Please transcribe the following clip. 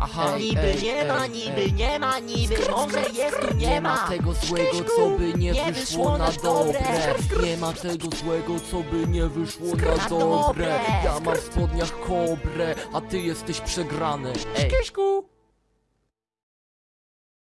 Aha, no Niby ej, nie ej, ma, ej. niby nie ma, niby może jest tu Nie ma tego złego, co by nie wyszło na dobre. Nie ma tego złego, co by nie wyszło na Na dobre. Ja mam w spodniach kobrę, a ty jesteś przegrany. Ej,